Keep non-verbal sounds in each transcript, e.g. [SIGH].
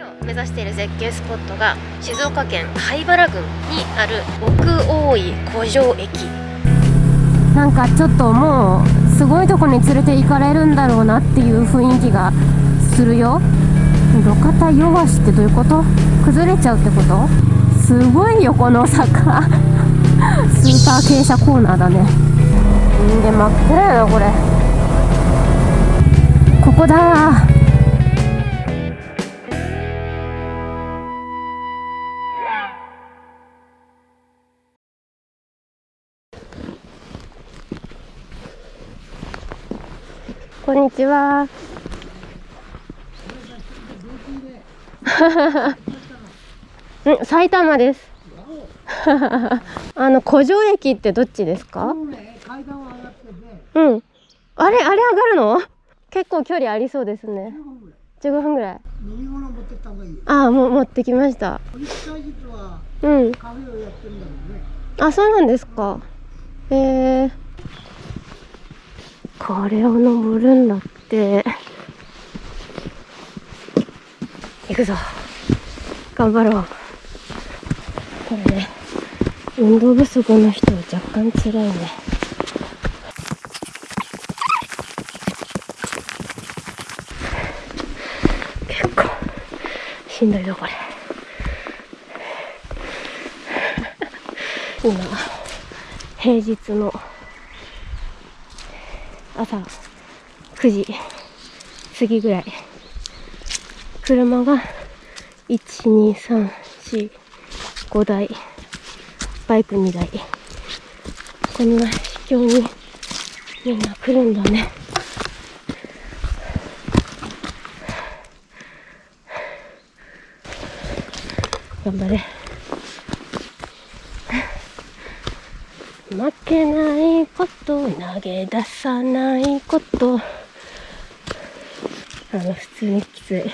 今日目指している絶景スポットが静岡県灰原郡にある奥大井古城駅。なんかちょっともうすごいとこに連れて行かれるんだろうなっていう雰囲気がするよ。路肩弱しってどういうこと？崩れちゃうってこと？すごいよこの坂。[LAUGHS] スーパー傾斜コーナーだね。んで真っ暗やなこれ。ここだこんにちは。うん、埼玉です。[LAUGHS] あの古城駅ってどっちですか？うん。あれあれ上がるの？結構距離ありそうですね。15分ぐらい。ああもう持ってきました。うん。あそうなんですか。えー、これを登るんだって。行くぞ。頑張ろう。これね、運動不足の人は若干辛いね。結構しんどいぞこれ。今平日の朝9時過ぎぐらい。車が12345台バイク2台。こんな秘境にみんな来るんだね。頑張れ。負けないこと投げ出さないこと。あの普通にきつい。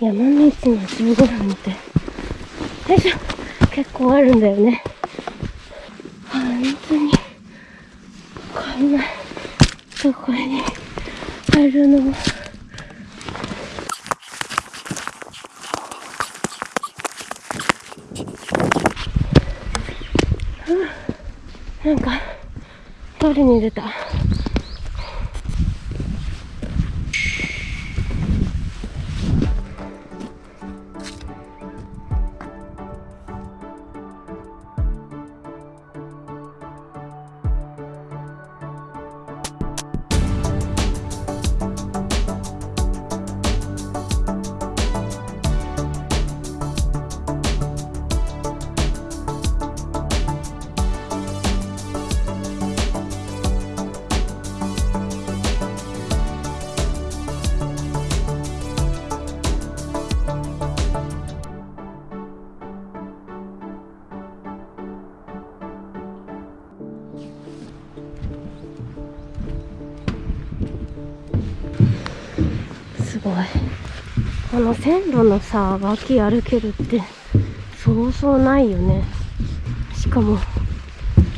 山道の15分って。よいしょ。結構あるんだよね。本当にこんなとこにあるの。なんか取りに出た。の線路のさ脇歩けるってそうそうないよね。しかも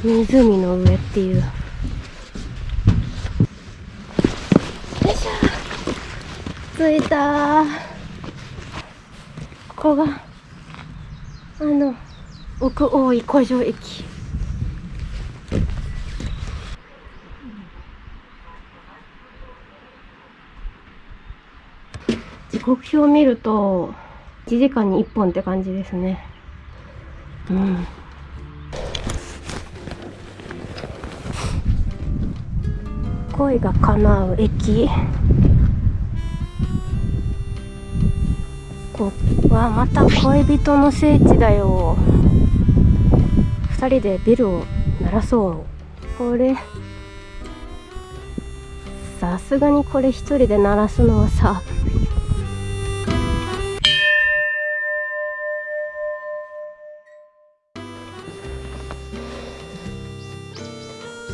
湖の上っていう。よいしょ。着いた。ここがあの奥大井古城駅。時刻表を見ると1時間に1本って感じですね。うん。恋が叶う駅。ここはまた恋人の聖地だよ。二人でビルを鳴らそう。これさすがにこれ一人で鳴らすのはさ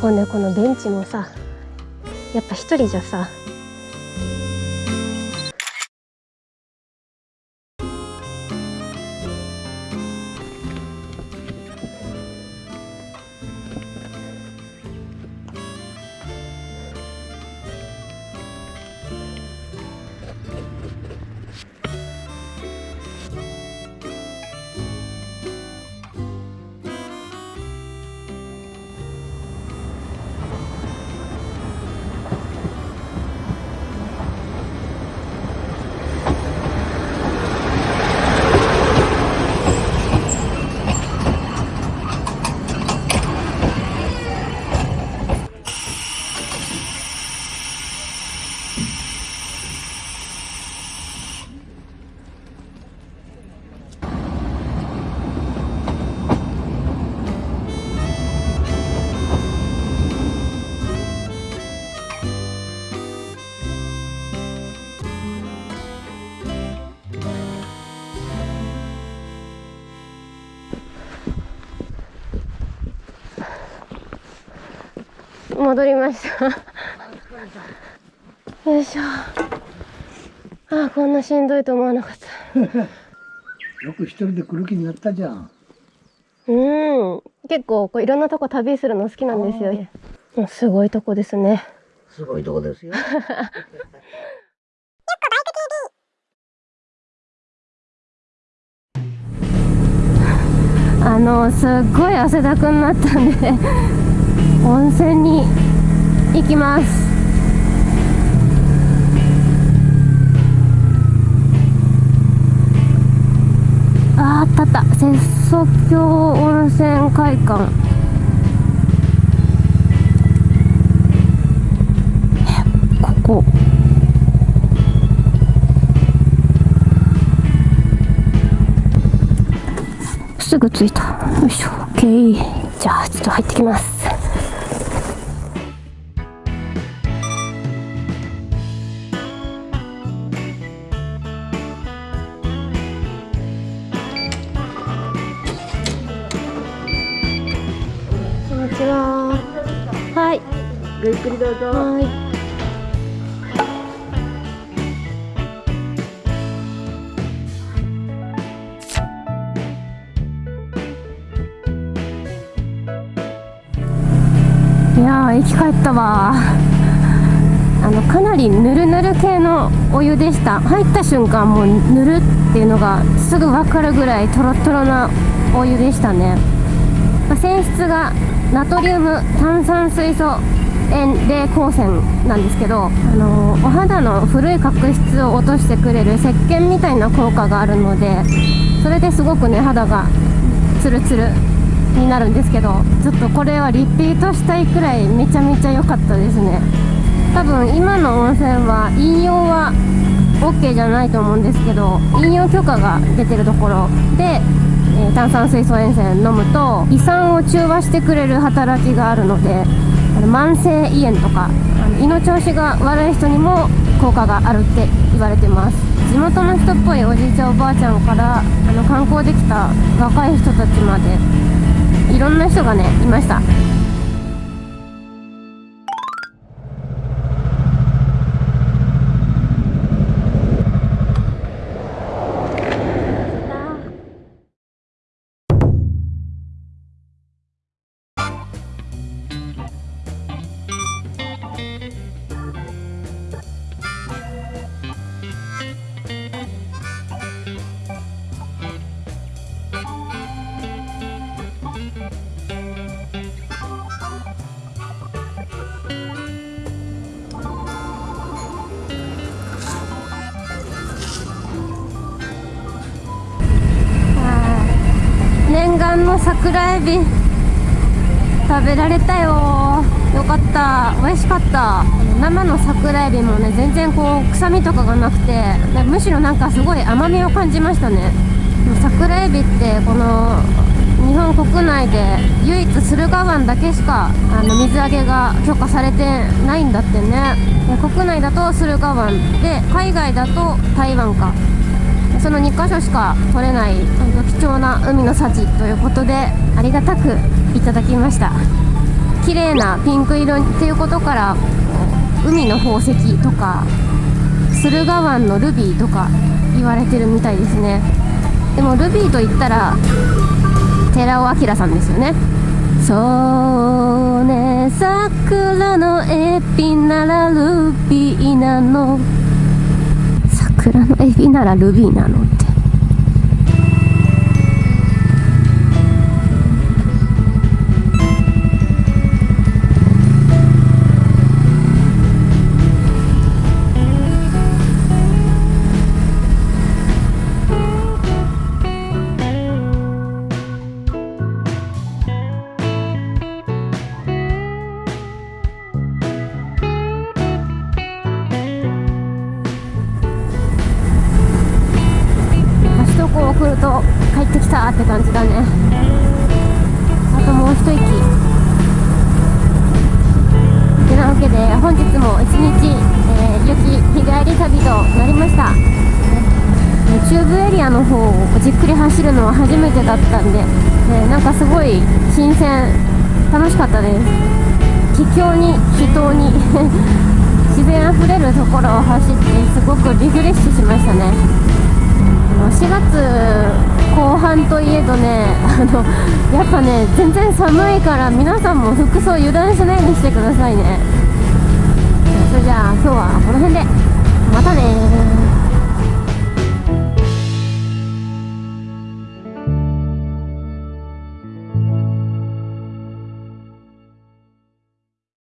こうねこのベンチもさやっぱ一人じゃさ戻りました。よいしょ。ああこんなしんどいと思わなかった。よく一人で来る気になったじゃん。うん。結構こういろんなとこ旅するの好きなんですよ。もうすごいとこですね。すごいとこですよ。[LAUGHS] あのすっごい汗だくになったんで温泉に行きます。あーあったあった。節祖峡温泉会館。えここ。すぐ着いた。よいしょ。OK じゃあちょっと入ってきます。にちは。はい。ごゆっくりどうぞ。はい。いやー生き返ったわ。あのかなりぬるぬる系のお湯でした。入った瞬間もうぬるっていうのがすぐ分かるぐらいトロトロなお湯でしたね。まあ泉質がナトリウム炭酸水素塩冷光線なんですけど、あのーお肌の古い角質を落としてくれる石鹸みたいな効果があるのでそれですごくね肌がツルツルになるんですけどちょっとこれはリピートしたいくらいめちゃめちゃ良かったですね。多分今の温泉は飲用は OK じゃないと思うんですけど飲用許可が出てるところで、炭酸水素塩泉飲むと胃酸を中和してくれる働きがあるのであの慢性胃炎とかあの胃の調子が悪い人にも効果があるって言われてます。地元の人っぽいおじいちゃんおばあちゃんからあの観光できた若い人たちまでいろんな人がねいました。桜エビ食べられたよ。よかった。美味しかった。生の桜エビもね全然こう臭みとかがなくてむしろなんかすごい甘みを感じましたね。桜エビってこの日本国内で唯一駿河湾だけしかあの水揚げが許可されてないんだってね。国内だと駿河湾。で海外だと台湾か。その2カ所しか取れない貴重な海の幸ということでありがたくいただきました。綺麗なピンク色っていうことから海の宝石とか駿河湾のルビーとか言われてるみたいですね。でもルビーと言ったら寺尾明さんですよねそうね桜のエビならルビーなの桜のエビならルビーなのでって感じだね。あともう一息。てなわけで本日も一日、えー、雪日帰り旅となりました。中部エリアの方をじっくり走るのは初めてだったんで、ねなんかすごい新鮮楽しかったです。秘境に秘湯に [LAUGHS] 自然あふれるところを走ってすごくリフレッシュしましたね。4月とねあのやっぱね全然寒いから皆さんも服装油断しないようにしてくださいね。それじゃあ今日はこの辺でまたね